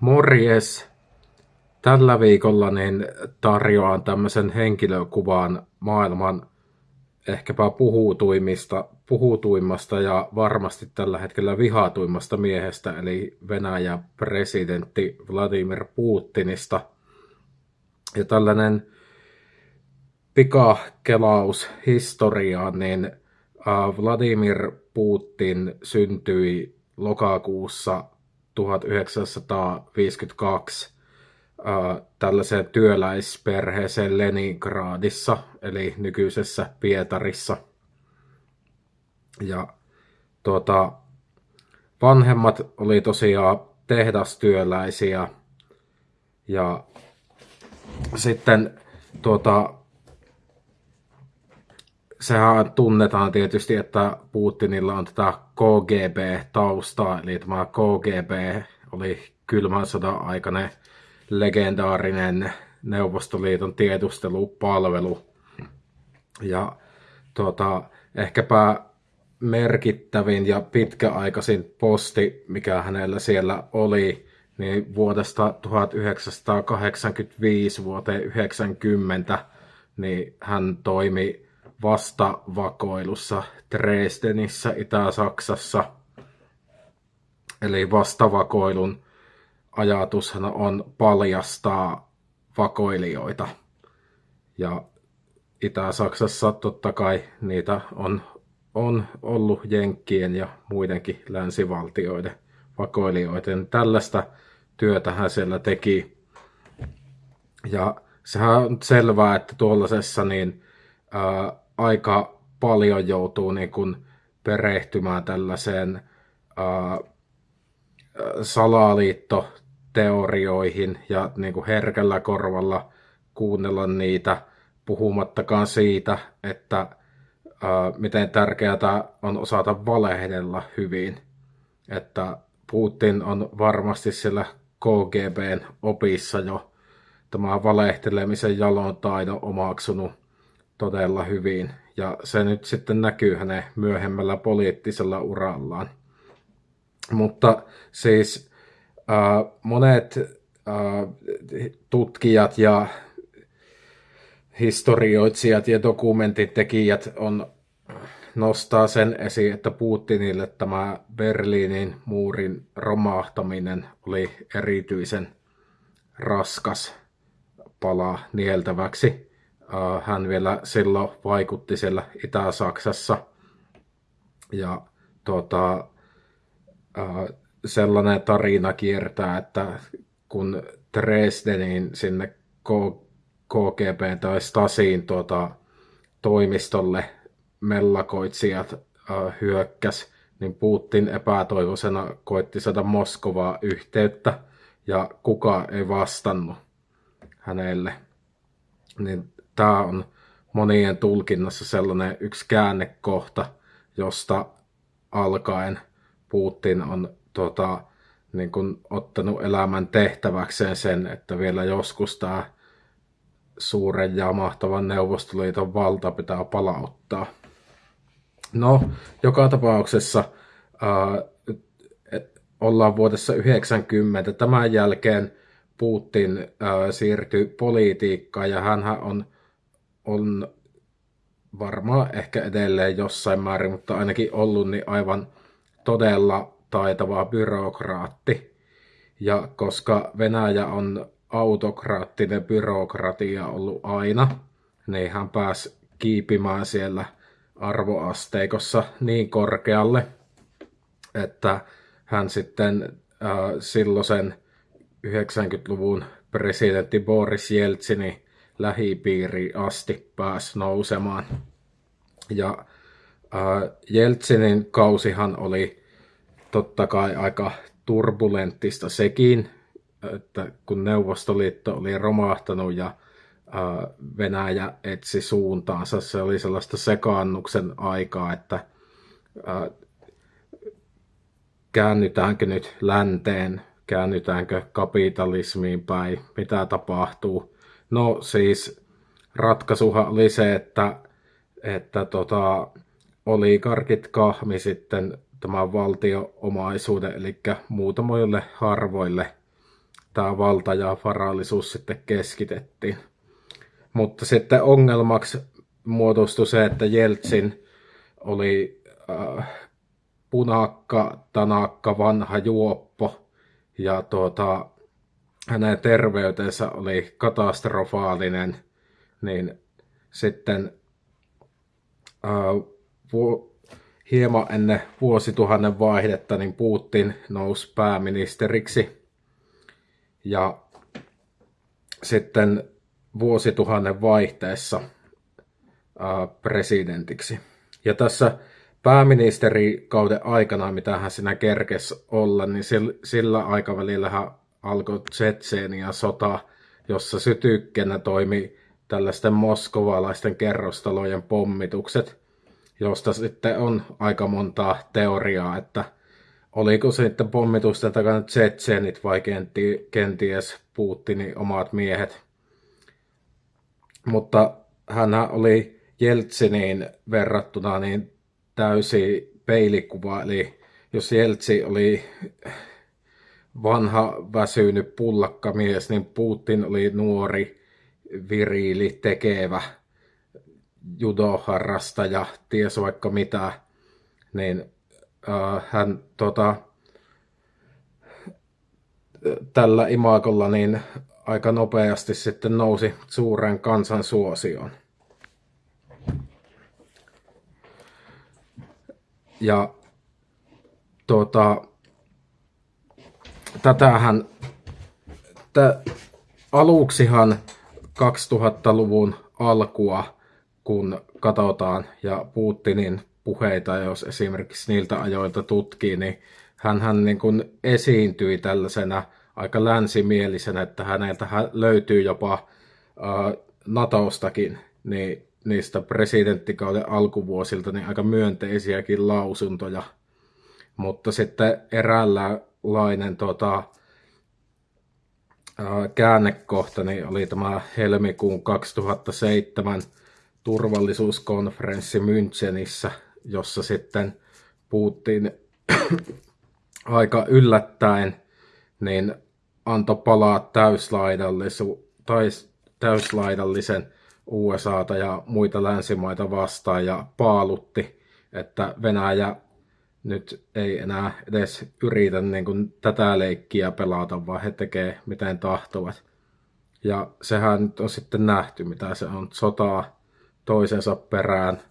Morjes! Tällä viikolla niin tarjoan tämmöisen henkilökuvan maailman ehkäpä puhutuimmista, puhutuimmasta ja varmasti tällä hetkellä vihatuimmasta miehestä, eli Venäjä presidentti Vladimir Putinista. Ja tällainen pikakelaus historiaan, niin Vladimir Putin syntyi lokakuussa 1952 tällaiseen työläisperheeseen Leningradissa, eli nykyisessä Pietarissa. Ja tuota, vanhemmat oli tosiaan tehdastyöläisiä ja sitten tuota, sehän tunnetaan tietysti, että Putinilla on tätä KGB-taustaa, eli tämä KGB oli kylmän sodan aikainen legendaarinen Neuvostoliiton tiedustelupalvelu. Ja tuota, ehkäpä merkittävin ja pitkäaikaisin posti, mikä hänellä siellä oli, niin vuodesta 1985 vuoteen 90, niin hän toimi vastavakoilussa Dresdenissä Itä-Saksassa. Eli vastavakoilun ajatushan on paljastaa vakoilijoita. Ja Itä-Saksassa totta kai niitä on, on ollut Jenkkien ja muidenkin länsivaltioiden vakoilijoiden. Tällaista työtä hän siellä teki. Ja sehän on selvää, että tuollaisessa niin, ää, aika paljon joutuu niin kuin perehtymään tällaiseen ää, salaliittoteorioihin ja niin kuin herkällä korvalla kuunnella niitä, puhumattakaan siitä, että ää, miten tärkeää on osata valehdella hyvin. Että Putin on varmasti siellä KGBn opissa jo tämä valehtelemisen jalon taidon omaksunut todella hyvin. Ja se nyt sitten näkyy hänen myöhemmällä poliittisella urallaan. Mutta siis äh, monet äh, tutkijat ja historioitsijat ja dokumentintekijät on nostaa sen esiin, että Putinille tämä Berliinin muurin romahtaminen oli erityisen raskas pala nieltäväksi. Äh, hän vielä silloin vaikutti siellä Itä-Saksassa. Ja tuota, sellainen tarina kiertää, että kun Dresdenin sinne KGB tai Stasiin tuota, toimistolle mellakoitsijat äh, hyökkäs, niin Putin epätoivoisena koitti saada Moskovaa yhteyttä ja kuka ei vastannut hänelle. Niin tämä on monien tulkinnassa sellainen yksi käännekohta, josta alkaen Putin on tota, niin kuin, ottanut elämän tehtäväkseen sen, että vielä joskus tämä suuren ja mahtavan Neuvostoliiton valta pitää palauttaa. No, joka tapauksessa ää, ollaan vuodessa 90. Tämän jälkeen Putin ää, siirtyi politiikkaan ja hän on on varmaan ehkä edelleen jossain määrin, mutta ainakin ollut niin aivan todella taitava byrokraatti. Ja koska Venäjä on autokraattinen byrokratia ollut aina, niin hän pääsi kiipimään siellä arvoasteikossa niin korkealle, että hän sitten äh, silloisen 90-luvun presidentti Boris Jeltsini lähipiiri asti pääsi nousemaan. Ja äh, Jeltsinin kausihan oli totta kai aika turbulenttista sekin, että kun Neuvostoliitto oli romahtanut ja äh, Venäjä etsi suuntaansa, se oli sellaista sekaannuksen aikaa, että äh, käännytäänkö nyt länteen, käännytäänkö kapitalismiin päin, mitä tapahtuu. No siis ratkaisuhan oli se, että, että tota, oligarkit kahmi sitten tämän valtioomaisuuden, eli muutamoille harvoille tämä valta ja varallisuus sitten keskitettiin. Mutta sitten ongelmaksi muodostui se, että Jeltsin oli äh, punakka, tanakka, vanha juoppo ja tuota, hänen terveytensä oli katastrofaalinen, niin sitten äh, vu- hieman ennen vuosituhannen vaihdetta niin Putin nousi pääministeriksi ja sitten vuosituhannen vaihteessa äh, presidentiksi. Ja tässä pääministerikauden aikana, mitä hän siinä kerkesi olla, niin sillä aikavälillä hän alkoi Tsetseeniä sota, jossa sytykkenä toimi tällaisten moskovalaisten kerrostalojen pommitukset, josta sitten on aika montaa teoriaa, että oliko sitten pommitusten takana tsetseenit vai kenties Putinin omat miehet. Mutta hän oli Jeltsiniin verrattuna niin täysi peilikuva, eli jos Jeltsi oli vanha väsynyt pullakkamies, niin Putin oli nuori, viriili, tekevä, judoharrastaja, ties vaikka mitä, niin äh, hän tota, tällä imakolla niin aika nopeasti sitten nousi suuren kansan suosioon. Ja tota, tätähän, t- aluksihan 2000-luvun alkua, kun katsotaan ja Putinin puheita, jos esimerkiksi niiltä ajoilta tutkii, niin hän niin kuin esiintyi tällaisena aika länsimielisenä, että häneltä löytyy jopa äh, Natostakin niin niistä presidenttikauden alkuvuosilta niin aika myönteisiäkin lausuntoja. Mutta sitten eräänlainen tota, käännekohta niin oli tämä helmikuun 2007 turvallisuuskonferenssi Münchenissä, jossa sitten Putin aika yllättäen niin antoi palaa täyslaidallisen USAta ja muita länsimaita vastaan ja paalutti, että Venäjä nyt ei enää edes yritä niin kuin tätä leikkiä pelata, vaan he tekee miten tahtovat. Ja sehän nyt on sitten nähty, mitä se on. Sotaa toisensa perään,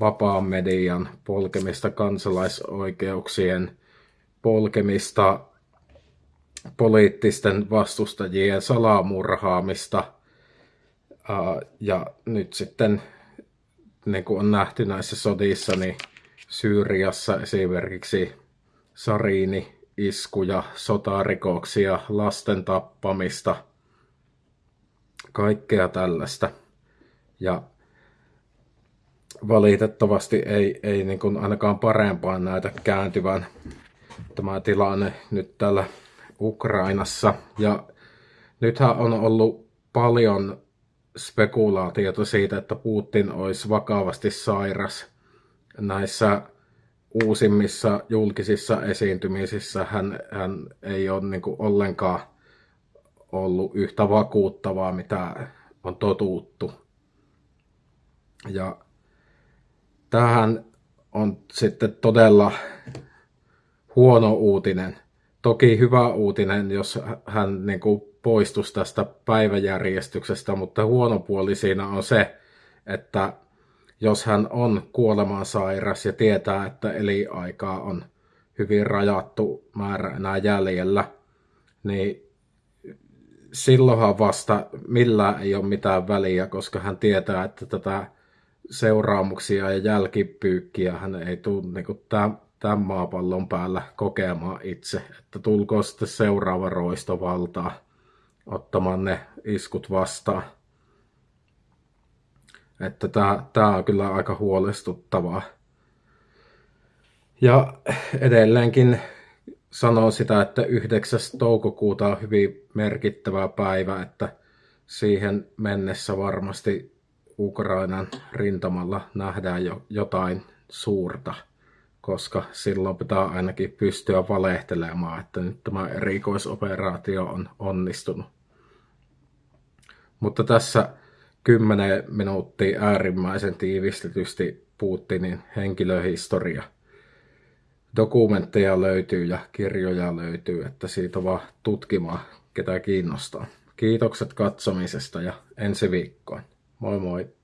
vapaan median polkemista, kansalaisoikeuksien polkemista, poliittisten vastustajien salamurhaamista – ja nyt sitten, niin kuin on nähty näissä sodissa, niin Syyriassa esimerkiksi sariini iskuja, sotarikoksia, lasten tappamista, kaikkea tällaista. Ja valitettavasti ei, ei niin kuin ainakaan parempaan näitä kääntyvän tämä tilanne nyt täällä Ukrainassa. Ja nythän on ollut paljon spekulaatiota siitä, että Putin olisi vakavasti sairas. Näissä uusimmissa julkisissa esiintymisissä hän, hän ei ole niin kuin ollenkaan ollut yhtä vakuuttavaa, mitä on totuttu. Ja tähän on sitten todella huono uutinen. Toki hyvä uutinen, jos hän niin kuin poistuisi tästä päiväjärjestyksestä, mutta huono puoli siinä on se, että jos hän on kuolemansairas ja tietää, että eliaikaa on hyvin rajattu määrä enää jäljellä, niin silloinhan vasta millään ei ole mitään väliä, koska hän tietää, että tätä seuraamuksia ja jälkipyykkiä hän ei tule niin tämän, tämän maapallon päällä kokemaan itse, että tulkoon sitten seuraava roistovaltaa ottamaan ne iskut vastaan. Että tää, tää on kyllä aika huolestuttavaa. Ja edelleenkin sanon sitä, että 9. toukokuuta on hyvin merkittävä päivä, että siihen mennessä varmasti Ukrainan rintamalla nähdään jo jotain suurta, koska silloin pitää ainakin pystyä valehtelemaan, että nyt tämä erikoisoperaatio on onnistunut. Mutta tässä 10 minuuttia äärimmäisen tiivistetysti Putinin henkilöhistoria. Dokumentteja löytyy ja kirjoja löytyy, että siitä vaan tutkimaan, ketä kiinnostaa. Kiitokset katsomisesta ja ensi viikkoon. Moi moi!